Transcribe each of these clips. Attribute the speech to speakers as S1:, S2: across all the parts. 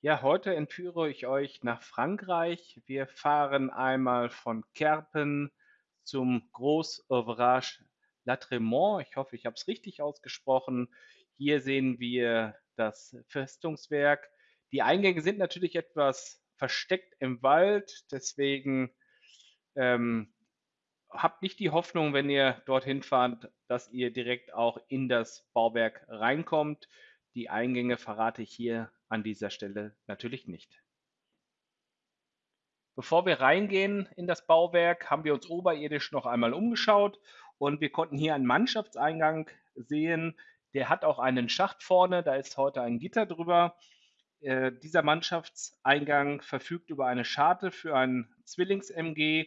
S1: Ja, heute entführe ich euch nach Frankreich. Wir fahren einmal von Kerpen zum Gros Ouvrage Latremont. Ich hoffe, ich habe es richtig ausgesprochen. Hier sehen wir das Festungswerk. Die Eingänge sind natürlich etwas versteckt im Wald, deswegen ähm, habt nicht die Hoffnung, wenn ihr dorthin fahrt, dass ihr direkt auch in das Bauwerk reinkommt. Die Eingänge verrate ich hier an dieser Stelle natürlich nicht. Bevor wir reingehen in das Bauwerk, haben wir uns oberirdisch noch einmal umgeschaut und wir konnten hier einen Mannschaftseingang sehen. Der hat auch einen Schacht vorne, da ist heute ein Gitter drüber. Äh, dieser Mannschaftseingang verfügt über eine Scharte für ein Zwillings-MG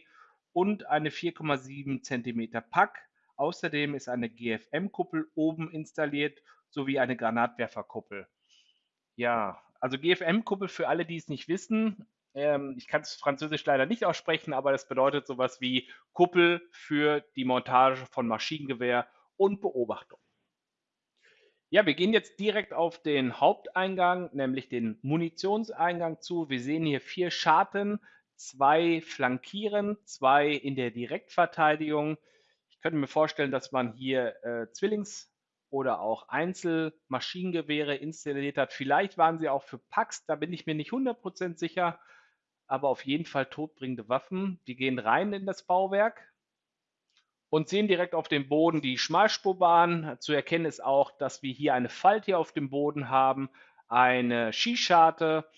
S1: und eine 4,7 cm Pack. Außerdem ist eine GFM-Kuppel oben installiert sowie eine Granatwerferkuppel. Ja, also GFM-Kuppel für alle, die es nicht wissen. Ähm, ich kann es französisch leider nicht aussprechen, aber das bedeutet sowas wie Kuppel für die Montage von Maschinengewehr und Beobachtung. Ja, wir gehen jetzt direkt auf den Haupteingang, nämlich den Munitionseingang zu. Wir sehen hier vier Scharten, zwei flankieren, zwei in der Direktverteidigung. Ich könnte mir vorstellen, dass man hier äh, Zwillings- oder auch Einzelmaschinengewehre installiert hat. Vielleicht waren sie auch für Packs, da bin ich mir nicht 100% sicher, aber auf jeden Fall todbringende Waffen. Die gehen rein in das Bauwerk und sehen direkt auf dem Boden die Schmalspurbahn. Zu erkennen ist auch, dass wir hier eine Falte auf dem Boden haben, eine Skischarte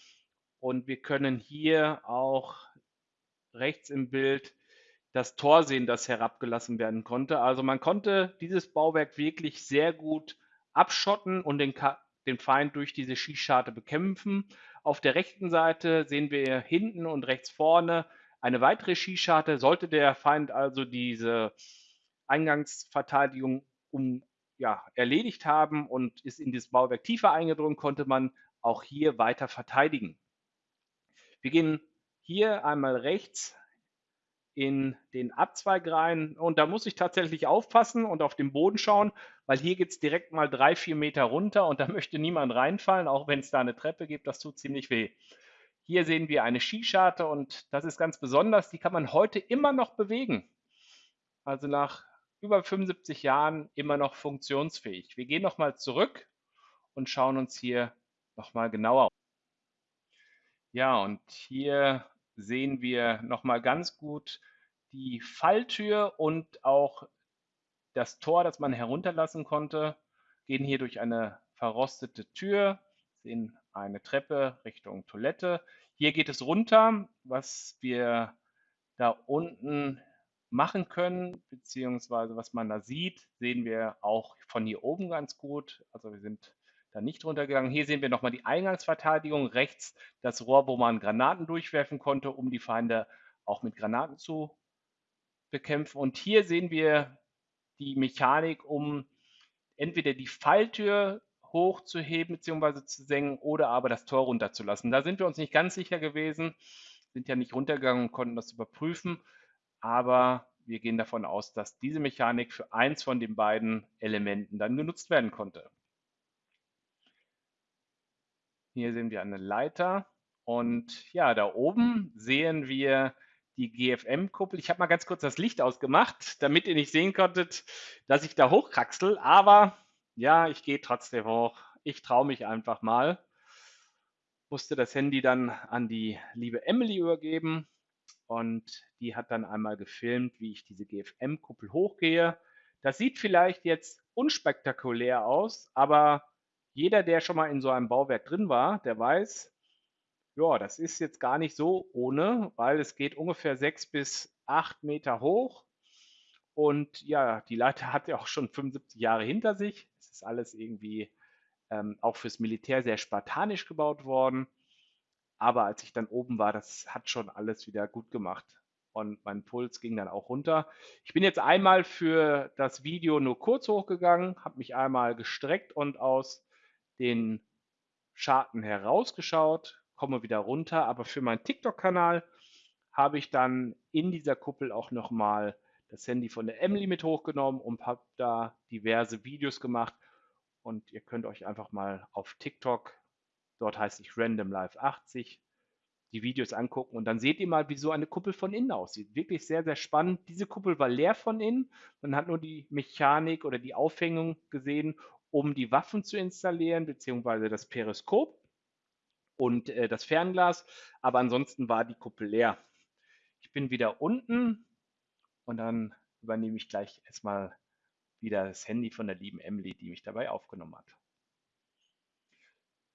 S1: und wir können hier auch rechts im Bild das Tor sehen, das herabgelassen werden konnte. Also man konnte dieses Bauwerk wirklich sehr gut abschotten und den, den Feind durch diese Schießscharte bekämpfen. Auf der rechten Seite sehen wir hinten und rechts vorne eine weitere Schießscharte. Sollte der Feind also diese Eingangsverteidigung um, ja, erledigt haben und ist in dieses Bauwerk tiefer eingedrungen, konnte man auch hier weiter verteidigen. Wir gehen hier einmal rechts in den Abzweig rein. Und da muss ich tatsächlich aufpassen und auf den Boden schauen, weil hier geht es direkt mal drei, vier Meter runter und da möchte niemand reinfallen, auch wenn es da eine Treppe gibt, das tut ziemlich weh. Hier sehen wir eine Skischarte und das ist ganz besonders, die kann man heute immer noch bewegen. Also nach über 75 Jahren immer noch funktionsfähig. Wir gehen nochmal zurück und schauen uns hier nochmal genauer. Ja, und hier sehen wir nochmal ganz gut die Falltür und auch das Tor, das man herunterlassen konnte, gehen hier durch eine verrostete Tür, sehen eine Treppe Richtung Toilette. Hier geht es runter, was wir da unten machen können, beziehungsweise was man da sieht, sehen wir auch von hier oben ganz gut. Also wir sind dann nicht runtergegangen. Hier sehen wir nochmal die Eingangsverteidigung. Rechts das Rohr, wo man Granaten durchwerfen konnte, um die Feinde auch mit Granaten zu bekämpfen. Und hier sehen wir die Mechanik, um entweder die Falltür hochzuheben bzw. zu senken oder aber das Tor runterzulassen. Da sind wir uns nicht ganz sicher gewesen, sind ja nicht runtergegangen und konnten das überprüfen, aber wir gehen davon aus, dass diese Mechanik für eins von den beiden Elementen dann genutzt werden konnte. Hier sehen wir eine Leiter und ja, da oben sehen wir die GFM-Kuppel. Ich habe mal ganz kurz das Licht ausgemacht, damit ihr nicht sehen konntet, dass ich da hochkraxel. Aber ja, ich gehe trotzdem hoch. Ich traue mich einfach mal. Musste das Handy dann an die liebe Emily übergeben und die hat dann einmal gefilmt, wie ich diese GFM-Kuppel hochgehe. Das sieht vielleicht jetzt unspektakulär aus, aber jeder, der schon mal in so einem Bauwerk drin war, der weiß, ja, das ist jetzt gar nicht so ohne, weil es geht ungefähr sechs bis acht Meter hoch. Und ja, die Leiter hat ja auch schon 75 Jahre hinter sich. Es ist alles irgendwie ähm, auch fürs Militär sehr spartanisch gebaut worden. Aber als ich dann oben war, das hat schon alles wieder gut gemacht. Und mein Puls ging dann auch runter. Ich bin jetzt einmal für das Video nur kurz hochgegangen, habe mich einmal gestreckt und aus den Scharten herausgeschaut, komme wieder runter, aber für meinen TikTok-Kanal habe ich dann in dieser Kuppel auch nochmal das Handy von der Emily mit hochgenommen und habe da diverse Videos gemacht und ihr könnt euch einfach mal auf TikTok Dort heißt sich Random Live 80. Die Videos angucken und dann seht ihr mal, wie so eine Kuppel von innen aussieht. Wirklich sehr, sehr spannend. Diese Kuppel war leer von innen. Man hat nur die Mechanik oder die Aufhängung gesehen, um die Waffen zu installieren, beziehungsweise das Periskop und äh, das Fernglas. Aber ansonsten war die Kuppel leer. Ich bin wieder unten und dann übernehme ich gleich erstmal wieder das Handy von der lieben Emily, die mich dabei aufgenommen hat.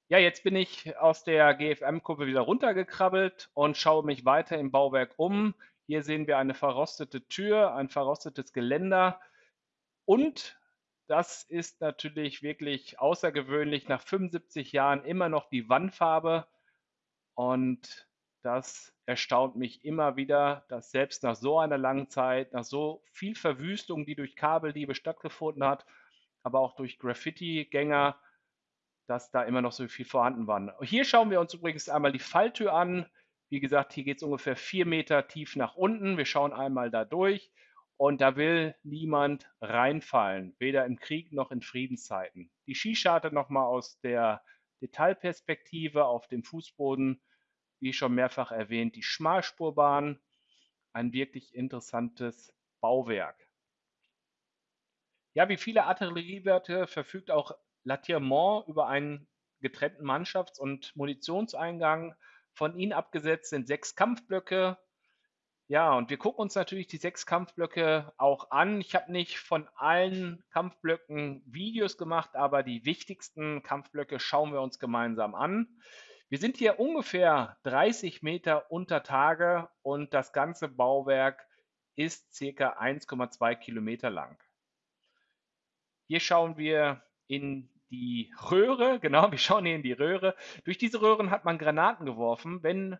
S1: Ja, jetzt bin ich aus der GFM-Kurve wieder runtergekrabbelt und schaue mich weiter im Bauwerk um. Hier sehen wir eine verrostete Tür, ein verrostetes Geländer und das ist natürlich wirklich außergewöhnlich, nach 75 Jahren immer noch die Wandfarbe und das erstaunt mich immer wieder, dass selbst nach so einer langen Zeit, nach so viel Verwüstung, die durch Kabeldiebe stattgefunden hat, aber auch durch Graffiti-Gänger, dass da immer noch so viel vorhanden war. Hier schauen wir uns übrigens einmal die Falltür an. Wie gesagt, hier geht es ungefähr vier Meter tief nach unten. Wir schauen einmal da durch und da will niemand reinfallen, weder im Krieg noch in Friedenszeiten. Die Skischarte nochmal aus der Detailperspektive auf dem Fußboden wie schon mehrfach erwähnt, die Schmalspurbahn, ein wirklich interessantes Bauwerk. Ja, wie viele Artilleriewerte verfügt auch Latiremont über einen getrennten Mannschafts- und Munitionseingang. Von ihnen abgesetzt sind sechs Kampfblöcke. Ja, und wir gucken uns natürlich die sechs Kampfblöcke auch an. Ich habe nicht von allen Kampfblöcken Videos gemacht, aber die wichtigsten Kampfblöcke schauen wir uns gemeinsam an. Wir sind hier ungefähr 30 Meter unter Tage und das ganze Bauwerk ist circa 1,2 Kilometer lang. Hier schauen wir in die Röhre, genau, wir schauen hier in die Röhre. Durch diese Röhren hat man Granaten geworfen, wenn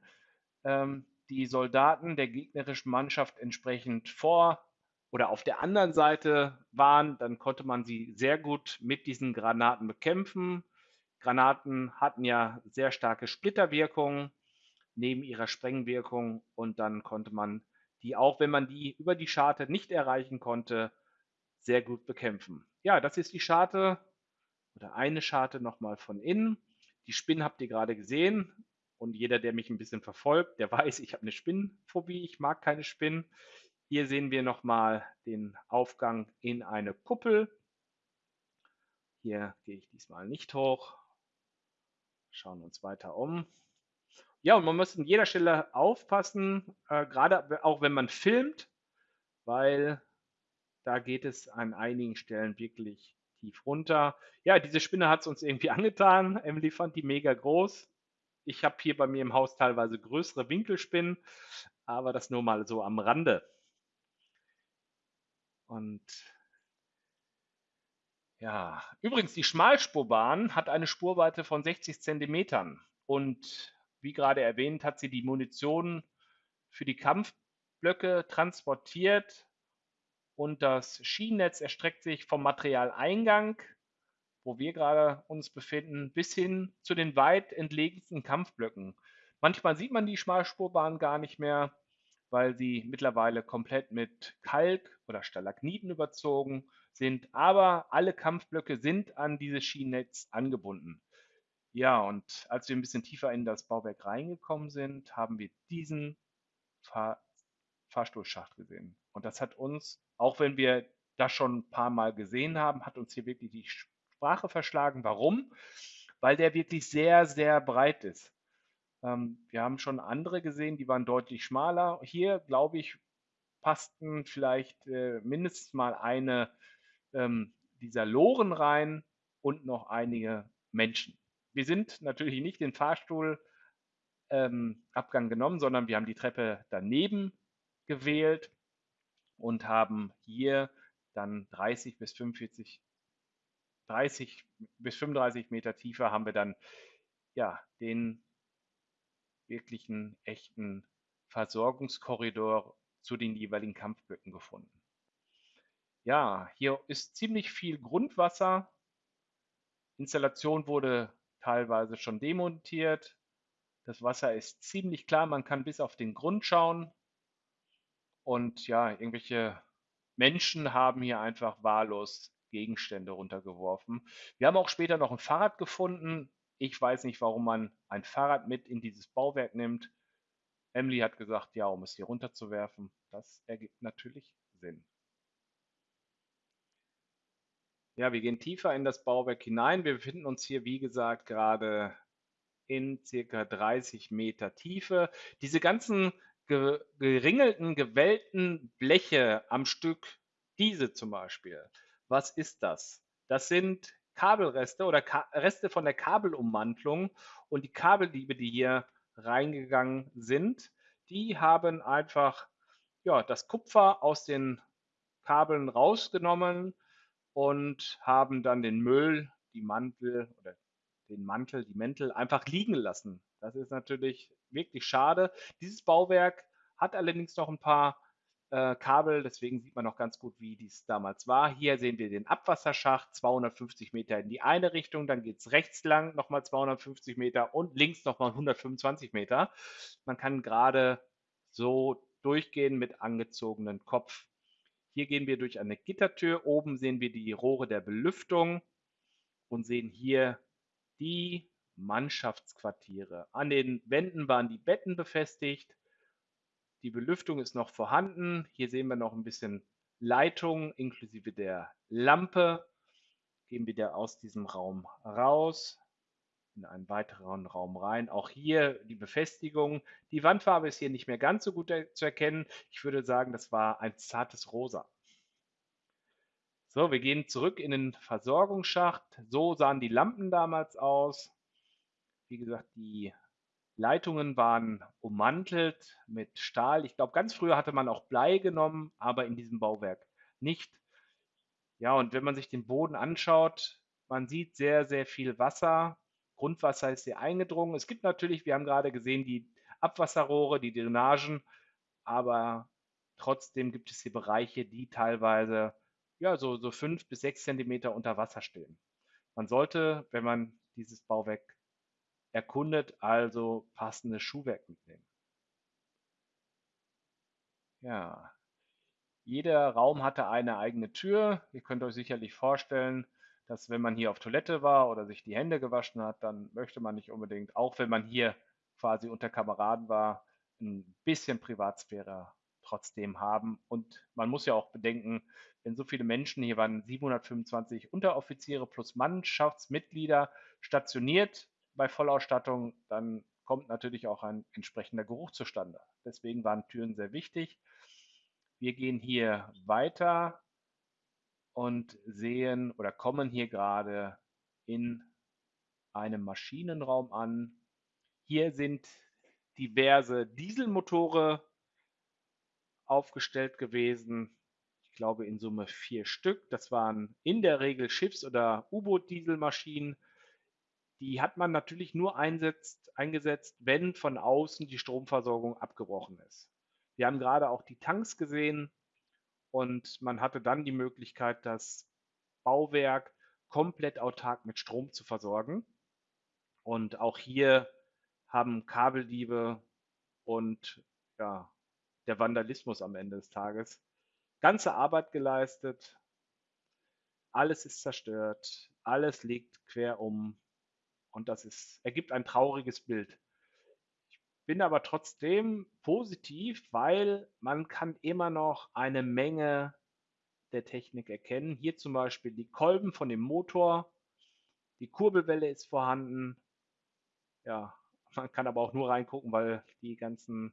S1: ähm, die Soldaten der gegnerischen Mannschaft entsprechend vor oder auf der anderen Seite waren, dann konnte man sie sehr gut mit diesen Granaten bekämpfen. Granaten hatten ja sehr starke Splitterwirkung neben ihrer Sprengwirkung und dann konnte man die auch, wenn man die über die Scharte nicht erreichen konnte, sehr gut bekämpfen. Ja, das ist die Scharte oder eine Scharte nochmal von innen. Die Spinnen habt ihr gerade gesehen und jeder, der mich ein bisschen verfolgt, der weiß, ich habe eine Spinnenphobie, ich mag keine Spinnen. Hier sehen wir nochmal den Aufgang in eine Kuppel. Hier gehe ich diesmal nicht hoch, schauen uns weiter um. Ja, und man muss an jeder Stelle aufpassen, äh, gerade auch wenn man filmt, weil da geht es an einigen Stellen wirklich tief runter. Ja, diese Spinne hat es uns irgendwie angetan. Emily fand die mega groß. Ich habe hier bei mir im Haus teilweise größere Winkelspinnen, aber das nur mal so am Rande. Und ja, übrigens, die Schmalspurbahn hat eine Spurweite von 60 Zentimetern. Und wie gerade erwähnt, hat sie die Munition für die Kampfblöcke transportiert. Und das Schienennetz erstreckt sich vom Materialeingang, wo wir gerade uns befinden, bis hin zu den weit entlegensten Kampfblöcken. Manchmal sieht man die Schmalspurbahn gar nicht mehr, weil sie mittlerweile komplett mit Kalk oder Stalagniten überzogen sind, aber alle Kampfblöcke sind an dieses Schienennetz angebunden. Ja, und als wir ein bisschen tiefer in das Bauwerk reingekommen sind, haben wir diesen Fahr Fahrstuhlschacht gesehen. Und das hat uns, auch wenn wir das schon ein paar Mal gesehen haben, hat uns hier wirklich die Sprache verschlagen. Warum? Weil der wirklich sehr, sehr breit ist. Ähm, wir haben schon andere gesehen, die waren deutlich schmaler. Hier, glaube ich, passten vielleicht äh, mindestens mal eine ähm, dieser Loren rein und noch einige Menschen. Wir sind natürlich nicht den Fahrstuhlabgang ähm, genommen, sondern wir haben die Treppe daneben gewählt und haben hier dann 30 bis 45, 30 bis 35 Meter tiefer haben wir dann ja den wirklichen echten Versorgungskorridor zu den jeweiligen Kampfblöcken gefunden. Ja, hier ist ziemlich viel Grundwasser. Installation wurde teilweise schon demontiert. Das Wasser ist ziemlich klar, man kann bis auf den Grund schauen. Und ja, irgendwelche Menschen haben hier einfach wahllos Gegenstände runtergeworfen. Wir haben auch später noch ein Fahrrad gefunden. Ich weiß nicht, warum man ein Fahrrad mit in dieses Bauwerk nimmt. Emily hat gesagt, ja, um es hier runterzuwerfen. Das ergibt natürlich Sinn. Ja, wir gehen tiefer in das Bauwerk hinein. Wir befinden uns hier, wie gesagt, gerade in circa 30 Meter Tiefe. Diese ganzen geringelten, gewellten Bleche am Stück, diese zum Beispiel, was ist das? Das sind Kabelreste oder Ka Reste von der Kabelummantlung und die Kabeldiebe, die hier reingegangen sind, die haben einfach ja, das Kupfer aus den Kabeln rausgenommen und haben dann den Müll, die Mantel oder den Mantel, die Mäntel einfach liegen lassen. Das ist natürlich wirklich schade. Dieses Bauwerk hat allerdings noch ein paar äh, Kabel, deswegen sieht man noch ganz gut, wie dies damals war. Hier sehen wir den Abwasserschacht, 250 Meter in die eine Richtung, dann geht es rechts lang nochmal 250 Meter und links nochmal 125 Meter. Man kann gerade so durchgehen mit angezogenen Kopf. Hier gehen wir durch eine Gittertür. Oben sehen wir die Rohre der Belüftung und sehen hier die Mannschaftsquartiere. An den Wänden waren die Betten befestigt. Die Belüftung ist noch vorhanden. Hier sehen wir noch ein bisschen Leitung inklusive der Lampe. Gehen wir wieder aus diesem Raum raus in einen weiteren Raum rein. Auch hier die Befestigung. Die Wandfarbe ist hier nicht mehr ganz so gut zu erkennen. Ich würde sagen, das war ein zartes Rosa. So, wir gehen zurück in den Versorgungsschacht. So sahen die Lampen damals aus. Wie gesagt, die Leitungen waren ummantelt mit Stahl. Ich glaube, ganz früher hatte man auch Blei genommen, aber in diesem Bauwerk nicht. Ja, und wenn man sich den Boden anschaut, man sieht sehr, sehr viel Wasser. Grundwasser ist sehr eingedrungen. Es gibt natürlich, wir haben gerade gesehen, die Abwasserrohre, die Drainagen, aber trotzdem gibt es hier Bereiche, die teilweise ja, so, so fünf bis sechs Zentimeter unter Wasser stehen. Man sollte, wenn man dieses Bauwerk erkundet, also passendes Schuhwerk mitnehmen. Ja, jeder Raum hatte eine eigene Tür. Ihr könnt euch sicherlich vorstellen, dass wenn man hier auf Toilette war oder sich die Hände gewaschen hat, dann möchte man nicht unbedingt, auch wenn man hier quasi unter Kameraden war, ein bisschen Privatsphäre trotzdem haben. Und man muss ja auch bedenken, wenn so viele Menschen, hier waren 725 Unteroffiziere plus Mannschaftsmitglieder stationiert bei Vollausstattung, dann kommt natürlich auch ein entsprechender Geruch zustande. Deswegen waren Türen sehr wichtig. Wir gehen hier weiter und sehen oder kommen hier gerade in einem Maschinenraum an. Hier sind diverse Dieselmotore aufgestellt gewesen. Ich glaube in Summe vier Stück. Das waren in der Regel Schiffs- oder U-Boot-Dieselmaschinen. Die hat man natürlich nur einsetzt, eingesetzt, wenn von außen die Stromversorgung abgebrochen ist. Wir haben gerade auch die Tanks gesehen. Und man hatte dann die Möglichkeit, das Bauwerk komplett autark mit Strom zu versorgen. Und auch hier haben Kabeldiebe und ja, der Vandalismus am Ende des Tages ganze Arbeit geleistet. Alles ist zerstört, alles liegt quer um und das ist, ergibt ein trauriges Bild bin aber trotzdem positiv, weil man kann immer noch eine Menge der Technik erkennen. Hier zum Beispiel die Kolben von dem Motor, die Kurbelwelle ist vorhanden. Ja, man kann aber auch nur reingucken, weil die ganzen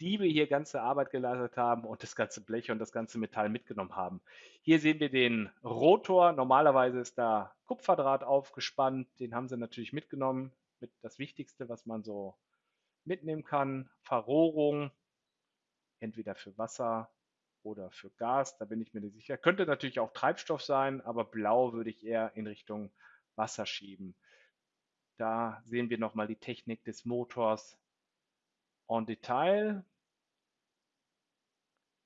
S1: Diebe hier ganze Arbeit geleistet haben und das ganze Blech und das ganze Metall mitgenommen haben. Hier sehen wir den Rotor. Normalerweise ist da Kupferdraht aufgespannt. Den haben sie natürlich mitgenommen. Mit das Wichtigste, was man so mitnehmen kann. Verrohrung, entweder für Wasser oder für Gas, da bin ich mir nicht sicher. Könnte natürlich auch Treibstoff sein, aber blau würde ich eher in Richtung Wasser schieben. Da sehen wir nochmal die Technik des Motors en Detail.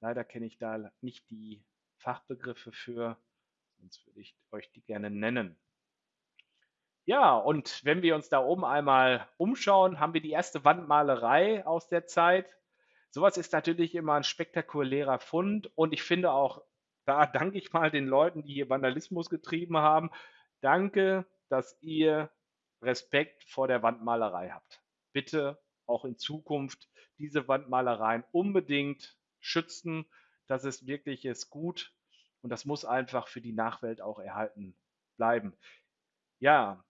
S1: Leider kenne ich da nicht die Fachbegriffe für, sonst würde ich euch die gerne nennen. Ja, und wenn wir uns da oben einmal umschauen, haben wir die erste Wandmalerei aus der Zeit. Sowas ist natürlich immer ein spektakulärer Fund und ich finde auch, da danke ich mal den Leuten, die hier Vandalismus getrieben haben. Danke, dass ihr Respekt vor der Wandmalerei habt. Bitte auch in Zukunft diese Wandmalereien unbedingt schützen. Das ist wirklich ist gut und das muss einfach für die Nachwelt auch erhalten bleiben. Ja,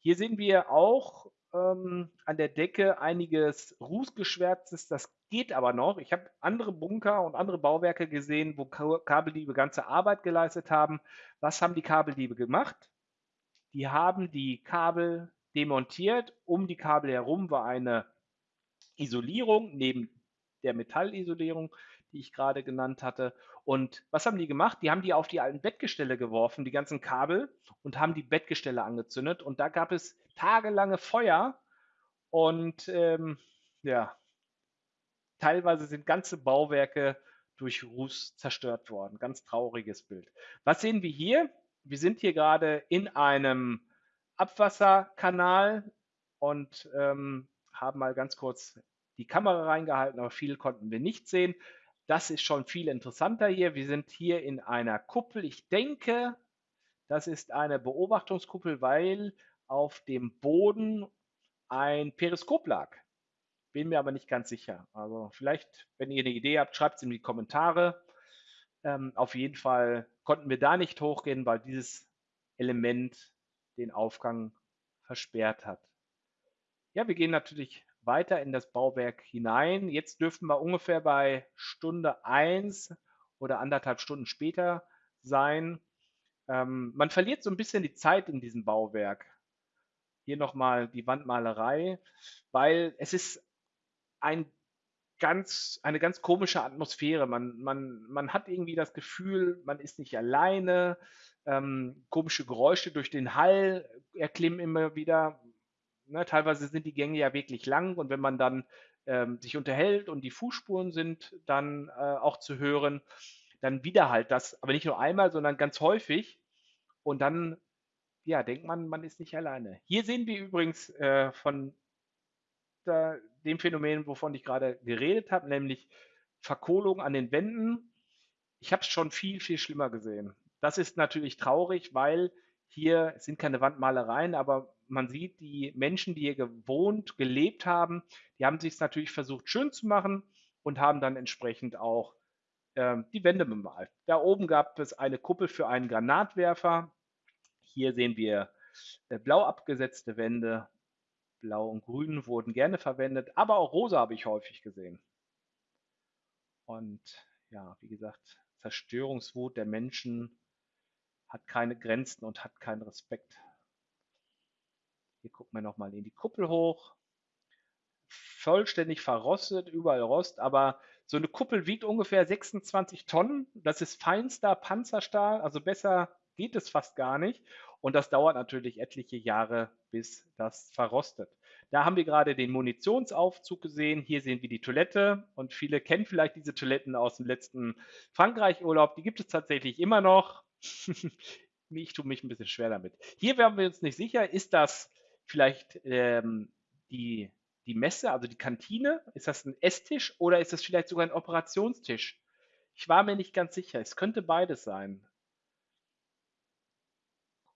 S1: hier sehen wir auch ähm, an der Decke einiges Rußgeschwärztes. Das geht aber noch. Ich habe andere Bunker und andere Bauwerke gesehen, wo Kabeldiebe ganze Arbeit geleistet haben. Was haben die Kabeldiebe gemacht? Die haben die Kabel demontiert. Um die Kabel herum war eine Isolierung neben der Metallisolierung, die ich gerade genannt hatte. Und was haben die gemacht? Die haben die auf die alten Bettgestelle geworfen, die ganzen Kabel, und haben die Bettgestelle angezündet. Und da gab es tagelange Feuer. Und ähm, ja, teilweise sind ganze Bauwerke durch Ruß zerstört worden. Ganz trauriges Bild. Was sehen wir hier? Wir sind hier gerade in einem Abwasserkanal und ähm, haben mal ganz kurz die Kamera reingehalten, aber viel konnten wir nicht sehen. Das ist schon viel interessanter hier. Wir sind hier in einer Kuppel. Ich denke, das ist eine Beobachtungskuppel, weil auf dem Boden ein Periskop lag. Bin mir aber nicht ganz sicher. Also vielleicht, wenn ihr eine Idee habt, schreibt es in die Kommentare. Ähm, auf jeden Fall konnten wir da nicht hochgehen, weil dieses Element den Aufgang versperrt hat. Ja, wir gehen natürlich weiter in das Bauwerk hinein. Jetzt dürften wir ungefähr bei Stunde 1 oder anderthalb Stunden später sein. Ähm, man verliert so ein bisschen die Zeit in diesem Bauwerk. Hier nochmal die Wandmalerei, weil es ist ein ganz, eine ganz komische Atmosphäre. Man, man, man hat irgendwie das Gefühl, man ist nicht alleine. Ähm, komische Geräusche durch den Hall erklimmen immer wieder. Ne, teilweise sind die Gänge ja wirklich lang und wenn man dann ähm, sich unterhält und die Fußspuren sind dann äh, auch zu hören, dann widerhallt das, aber nicht nur einmal, sondern ganz häufig. Und dann, ja, denkt man, man ist nicht alleine. Hier sehen wir übrigens äh, von der, dem Phänomen, wovon ich gerade geredet habe, nämlich Verkohlung an den Wänden. Ich habe es schon viel, viel schlimmer gesehen. Das ist natürlich traurig, weil hier sind keine Wandmalereien, aber man sieht, die Menschen, die hier gewohnt, gelebt haben, die haben sich natürlich versucht, schön zu machen und haben dann entsprechend auch ähm, die Wände bemalt. Da oben gab es eine Kuppel für einen Granatwerfer. Hier sehen wir äh, blau abgesetzte Wände. Blau und Grün wurden gerne verwendet, aber auch rosa habe ich häufig gesehen. Und ja, wie gesagt, Zerstörungswut der Menschen hat keine Grenzen und hat keinen Respekt. Hier gucken wir nochmal in die Kuppel hoch. Vollständig verrostet, überall Rost, aber so eine Kuppel wiegt ungefähr 26 Tonnen. Das ist feinster Panzerstahl, also besser geht es fast gar nicht. Und das dauert natürlich etliche Jahre, bis das verrostet. Da haben wir gerade den Munitionsaufzug gesehen. Hier sehen wir die Toilette und viele kennen vielleicht diese Toiletten aus dem letzten Frankreich-Urlaub. Die gibt es tatsächlich immer noch. ich tue mich ein bisschen schwer damit. Hier wären wir uns nicht sicher, ist das vielleicht ähm, die, die Messe, also die Kantine? Ist das ein Esstisch oder ist das vielleicht sogar ein Operationstisch? Ich war mir nicht ganz sicher. Es könnte beides sein.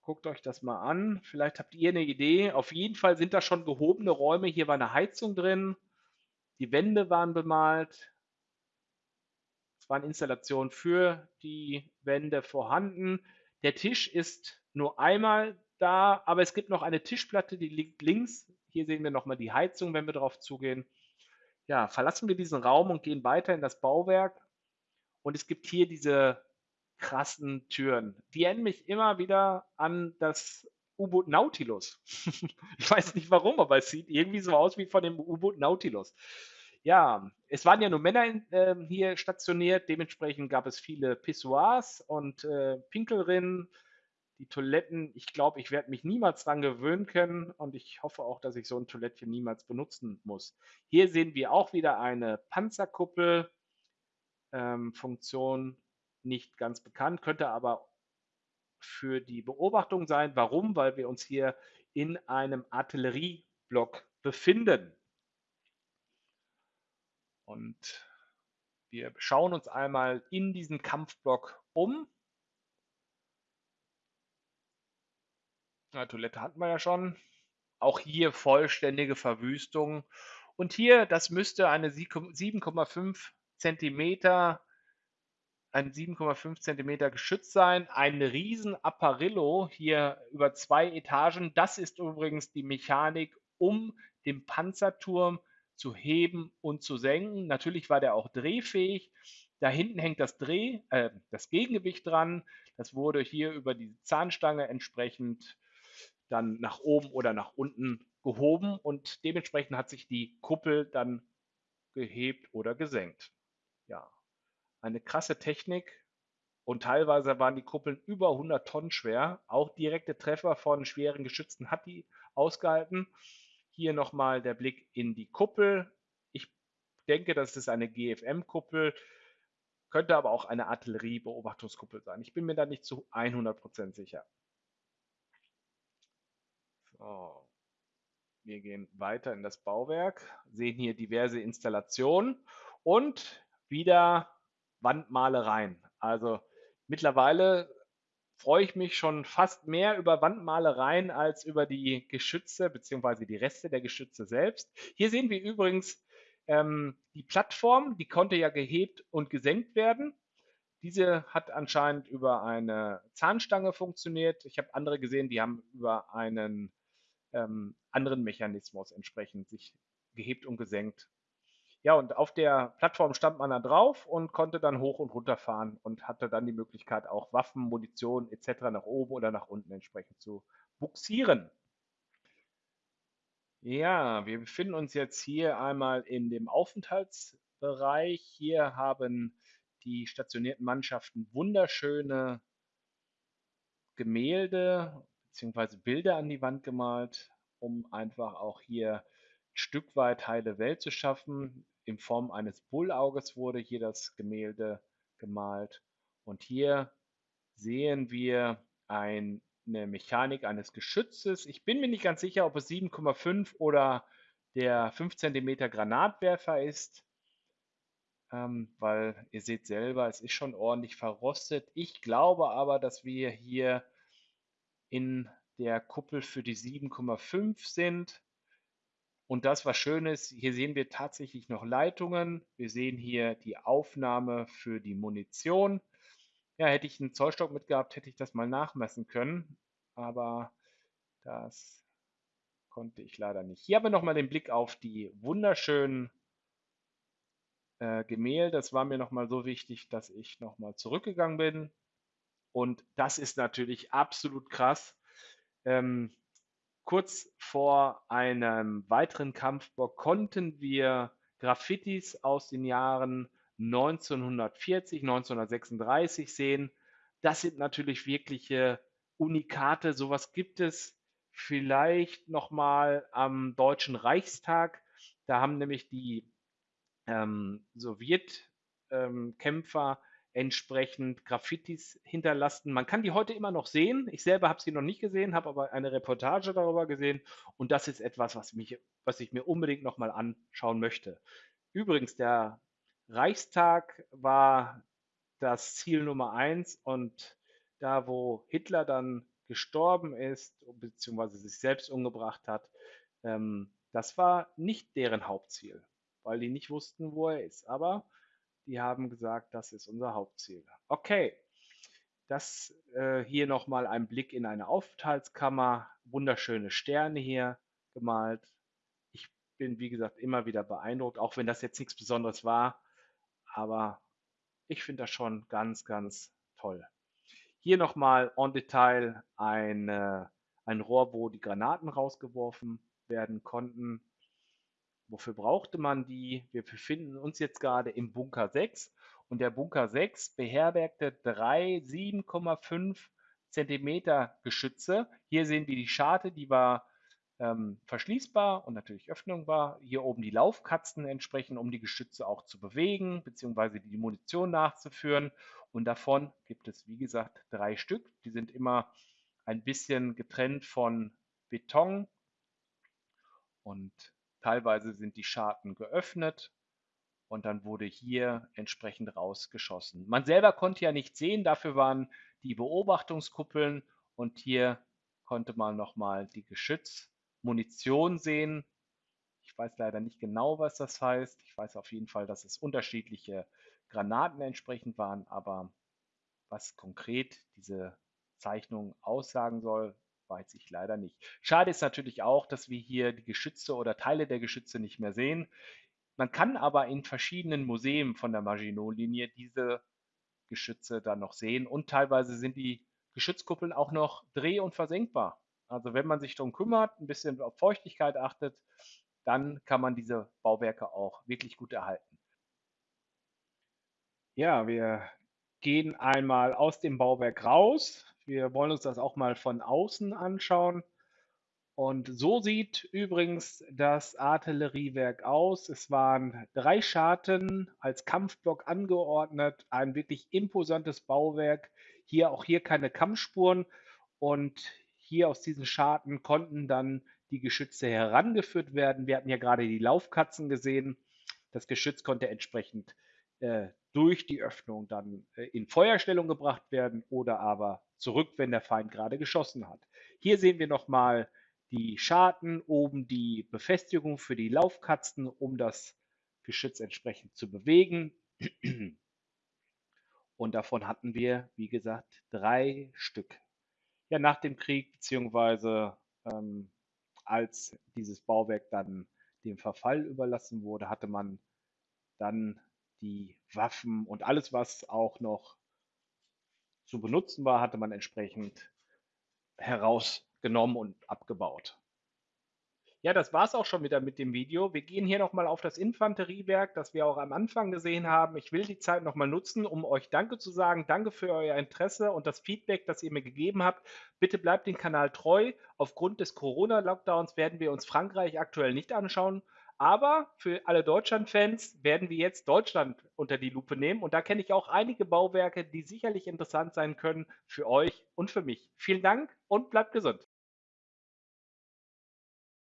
S1: Guckt euch das mal an. Vielleicht habt ihr eine Idee. Auf jeden Fall sind da schon gehobene Räume. Hier war eine Heizung drin. Die Wände waren bemalt. Es waren Installationen für die Wände vorhanden. Der Tisch ist nur einmal da, aber es gibt noch eine Tischplatte, die liegt links. Hier sehen wir nochmal die Heizung, wenn wir darauf zugehen. Ja, verlassen wir diesen Raum und gehen weiter in das Bauwerk. Und es gibt hier diese krassen Türen. Die erinnern mich immer wieder an das U-Boot Nautilus. ich weiß nicht warum, aber es sieht irgendwie so aus wie von dem U-Boot Nautilus. Ja, es waren ja nur Männer in, äh, hier stationiert, dementsprechend gab es viele Pissoirs und äh, Pinkelrinnen. Die Toiletten, ich glaube, ich werde mich niemals dran gewöhnen können und ich hoffe auch, dass ich so ein Toilettchen niemals benutzen muss. Hier sehen wir auch wieder eine Panzerkuppel. Ähm, nicht ganz bekannt, könnte aber für die Beobachtung sein. Warum? Weil wir uns hier in einem Artillerieblock befinden. Und wir schauen uns einmal in diesen Kampfblock um. Na, Toilette hatten wir ja schon. auch hier vollständige Verwüstung. Und hier, das müsste eine 7,5 Zentimeter, ein 7,5 Zentimeter Geschütz sein. Ein riesen Apparillo hier über zwei Etagen. Das ist übrigens die Mechanik, um den Panzerturm zu heben und zu senken. Natürlich war der auch drehfähig. Da hinten hängt das Dreh, äh, das Gegengewicht dran. Das wurde hier über die Zahnstange entsprechend dann nach oben oder nach unten gehoben und dementsprechend hat sich die Kuppel dann gehebt oder gesenkt. Ja, eine krasse Technik und teilweise waren die Kuppeln über 100 Tonnen schwer. Auch direkte Treffer von schweren Geschützen hat die ausgehalten. Hier nochmal der Blick in die Kuppel. Ich denke, das ist eine GFM-Kuppel, könnte aber auch eine Artilleriebeobachtungskuppel sein. Ich bin mir da nicht zu 100% sicher. So. Wir gehen weiter in das Bauwerk, sehen hier diverse Installationen und wieder Wandmalereien. Also mittlerweile freue ich mich schon fast mehr über Wandmalereien als über die Geschütze bzw. die Reste der Geschütze selbst. Hier sehen wir übrigens ähm, die Plattform, die konnte ja gehebt und gesenkt werden. Diese hat anscheinend über eine Zahnstange funktioniert. Ich habe andere gesehen, die haben über einen ähm, anderen Mechanismus entsprechend sich gehebt und gesenkt. Ja, und auf der Plattform stand man da drauf und konnte dann hoch und runter fahren und hatte dann die Möglichkeit, auch Waffen, Munition etc. nach oben oder nach unten entsprechend zu buxieren. Ja, wir befinden uns jetzt hier einmal in dem Aufenthaltsbereich. Hier haben die stationierten Mannschaften wunderschöne Gemälde bzw. Bilder an die Wand gemalt, um einfach auch hier ein Stück weit heile Welt zu schaffen. In Form eines Bullauges wurde hier das Gemälde gemalt. Und hier sehen wir ein, eine Mechanik eines Geschützes. Ich bin mir nicht ganz sicher, ob es 7,5 oder der 5 cm Granatwerfer ist, ähm, weil ihr seht selber, es ist schon ordentlich verrostet. Ich glaube aber, dass wir hier in der Kuppel für die 7,5 sind. Und das, was schön ist, hier sehen wir tatsächlich noch Leitungen. Wir sehen hier die Aufnahme für die Munition. Ja, hätte ich einen Zollstock mitgehabt, hätte ich das mal nachmessen können. Aber das konnte ich leider nicht. Hier haben wir nochmal den Blick auf die wunderschönen äh, Gemälde. Das war mir nochmal so wichtig, dass ich nochmal zurückgegangen bin. Und das ist natürlich absolut krass. Ähm, kurz vor einem weiteren Kampfbock konnten wir Graffitis aus den Jahren 1940, 1936 sehen. Das sind natürlich wirkliche Unikate. Sowas gibt es vielleicht nochmal am Deutschen Reichstag. Da haben nämlich die ähm, Sowjetkämpfer entsprechend Graffitis hinterlassen. Man kann die heute immer noch sehen. Ich selber habe sie noch nicht gesehen, habe aber eine Reportage darüber gesehen und das ist etwas, was, mich, was ich mir unbedingt nochmal anschauen möchte. Übrigens, der Reichstag war das Ziel Nummer eins und da, wo Hitler dann gestorben ist, beziehungsweise sich selbst umgebracht hat, ähm, das war nicht deren Hauptziel, weil die nicht wussten, wo er ist. Aber die haben gesagt, das ist unser Hauptziel. Okay, das äh, hier nochmal ein Blick in eine Aufenthaltskammer. Wunderschöne Sterne hier gemalt. Ich bin, wie gesagt, immer wieder beeindruckt, auch wenn das jetzt nichts Besonderes war. Aber ich finde das schon ganz, ganz toll. Hier nochmal en Detail ein, äh, ein Rohr, wo die Granaten rausgeworfen werden konnten. Wofür brauchte man die? Wir befinden uns jetzt gerade im Bunker 6 und der Bunker 6 beherbergte drei 7,5 Zentimeter Geschütze. Hier sehen wir die Scharte, die war ähm, verschließbar und natürlich öffnungbar. Hier oben die Laufkatzen entsprechend, um die Geschütze auch zu bewegen bzw. die Munition nachzuführen. Und davon gibt es, wie gesagt, drei Stück. Die sind immer ein bisschen getrennt von Beton und Teilweise sind die Scharten geöffnet und dann wurde hier entsprechend rausgeschossen. Man selber konnte ja nicht sehen, dafür waren die Beobachtungskuppeln und hier konnte man nochmal die Geschützmunition Munition sehen. Ich weiß leider nicht genau, was das heißt. Ich weiß auf jeden Fall, dass es unterschiedliche Granaten entsprechend waren, aber was konkret diese Zeichnung aussagen soll, weiß ich leider nicht. Schade ist natürlich auch, dass wir hier die Geschütze oder Teile der Geschütze nicht mehr sehen. Man kann aber in verschiedenen Museen von der Maginot-Linie diese Geschütze dann noch sehen und teilweise sind die Geschützkuppeln auch noch dreh- und versenkbar. Also wenn man sich darum kümmert, ein bisschen auf Feuchtigkeit achtet, dann kann man diese Bauwerke auch wirklich gut erhalten. Ja, wir gehen einmal aus dem Bauwerk raus. Wir wollen uns das auch mal von außen anschauen. Und so sieht übrigens das Artilleriewerk aus. Es waren drei Scharten als Kampfblock angeordnet, ein wirklich imposantes Bauwerk. Hier auch hier keine Kampfspuren und hier aus diesen Scharten konnten dann die Geschütze herangeführt werden. Wir hatten ja gerade die Laufkatzen gesehen. Das Geschütz konnte entsprechend äh, durch die Öffnung dann äh, in Feuerstellung gebracht werden oder aber zurück, wenn der Feind gerade geschossen hat. Hier sehen wir nochmal die Scharten, oben die Befestigung für die Laufkatzen, um das Geschütz entsprechend zu bewegen. Und davon hatten wir, wie gesagt, drei Stück. Ja, nach dem Krieg, beziehungsweise ähm, als dieses Bauwerk dann dem Verfall überlassen wurde, hatte man dann die Waffen und alles, was auch noch zu benutzen war, hatte man entsprechend herausgenommen und abgebaut. Ja, das war es auch schon wieder mit dem Video. Wir gehen hier nochmal auf das Infanteriewerk, das wir auch am Anfang gesehen haben. Ich will die Zeit nochmal nutzen, um euch Danke zu sagen. Danke für euer Interesse und das Feedback, das ihr mir gegeben habt. Bitte bleibt dem Kanal treu. Aufgrund des Corona-Lockdowns werden wir uns Frankreich aktuell nicht anschauen. Aber für alle Deutschland-Fans werden wir jetzt Deutschland unter die Lupe nehmen. Und da kenne ich auch einige Bauwerke, die sicherlich interessant sein können für euch und für mich. Vielen Dank und bleibt gesund.